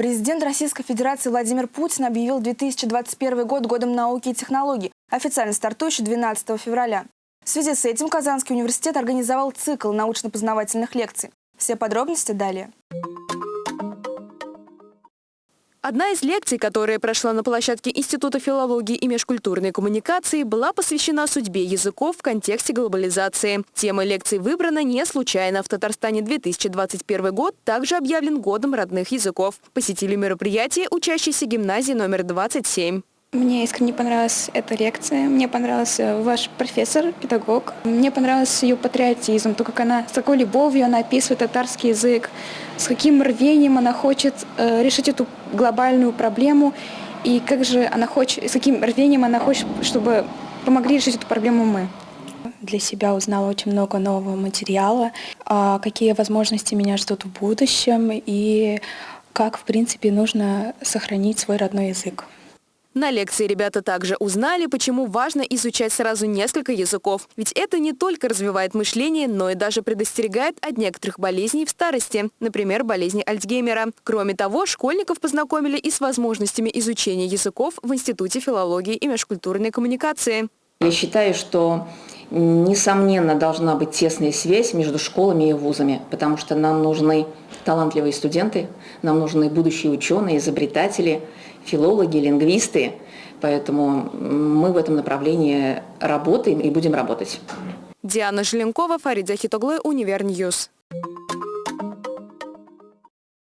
Президент Российской Федерации Владимир Путин объявил 2021 год годом науки и технологий, официально стартующий 12 февраля. В связи с этим Казанский университет организовал цикл научно-познавательных лекций. Все подробности далее. Одна из лекций, которая прошла на площадке Института филологии и межкультурной коммуникации, была посвящена судьбе языков в контексте глобализации. Тема лекции выбрана не случайно. В Татарстане 2021 год также объявлен годом родных языков. Посетили мероприятие учащиеся гимназии номер 27. Мне искренне понравилась эта лекция, мне понравился ваш профессор, педагог. Мне понравился ее патриотизм, то, как она с такой любовью она описывает татарский язык, с каким рвением она хочет э, решить эту глобальную проблему, и как же она хочет, с каким рвением она хочет, чтобы помогли решить эту проблему мы. Для себя узнала очень много нового материала, а какие возможности меня ждут в будущем и как, в принципе, нужно сохранить свой родной язык. На лекции ребята также узнали, почему важно изучать сразу несколько языков. Ведь это не только развивает мышление, но и даже предостерегает от некоторых болезней в старости, например, болезни Альцгеймера. Кроме того, школьников познакомили и с возможностями изучения языков в Институте филологии и межкультурной коммуникации. Я считаю, что несомненно должна быть тесная связь между школами и вузами, потому что нам нужны талантливые студенты, нам нужны будущие ученые, изобретатели, филологи, лингвисты. Поэтому мы в этом направлении работаем и будем работать. Диана Желенкова, Фарид Захитоглы, Univer News.